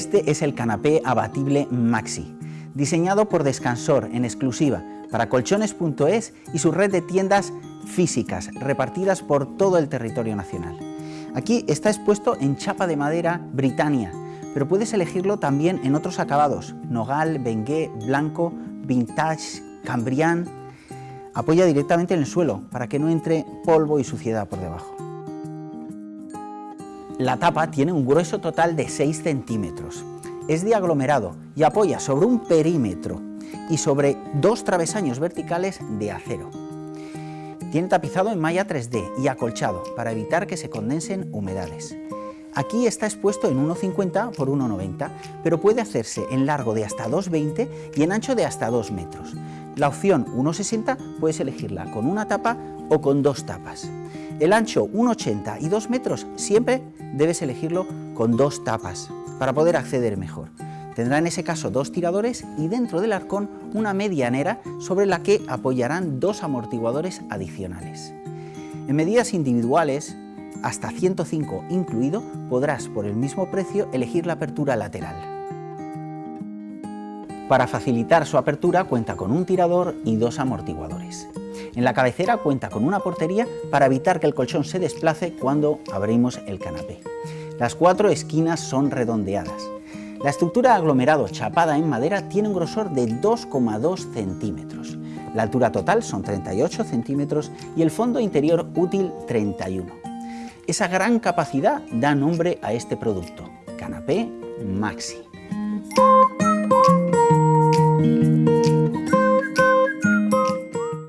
Este es el canapé abatible Maxi, diseñado por Descansor en exclusiva para colchones.es y su red de tiendas físicas repartidas por todo el territorio nacional. Aquí está expuesto en chapa de madera Britannia, pero puedes elegirlo también en otros acabados, nogal, bengué, blanco, vintage, cambrián. Apoya directamente en el suelo para que no entre polvo y suciedad por debajo. La tapa tiene un grueso total de 6 centímetros. Es de aglomerado y apoya sobre un perímetro y sobre dos travesaños verticales de acero. Tiene tapizado en malla 3D y acolchado para evitar que se condensen humedades. Aquí está expuesto en 1,50 por 1,90, pero puede hacerse en largo de hasta 2,20 y en ancho de hasta 2 metros. La opción 1,60 puedes elegirla con una tapa o con dos tapas. El ancho 1,80 y 2 metros siempre debes elegirlo con dos tapas para poder acceder mejor. Tendrá en ese caso dos tiradores y dentro del arcón una medianera sobre la que apoyarán dos amortiguadores adicionales. En medidas individuales, hasta 105 incluido, podrás por el mismo precio elegir la apertura lateral. Para facilitar su apertura cuenta con un tirador y dos amortiguadores. En la cabecera cuenta con una portería para evitar que el colchón se desplace cuando abrimos el canapé. Las cuatro esquinas son redondeadas. La estructura aglomerado chapada en madera tiene un grosor de 2,2 centímetros. La altura total son 38 centímetros y el fondo interior útil 31. Esa gran capacidad da nombre a este producto, Canapé Maxi.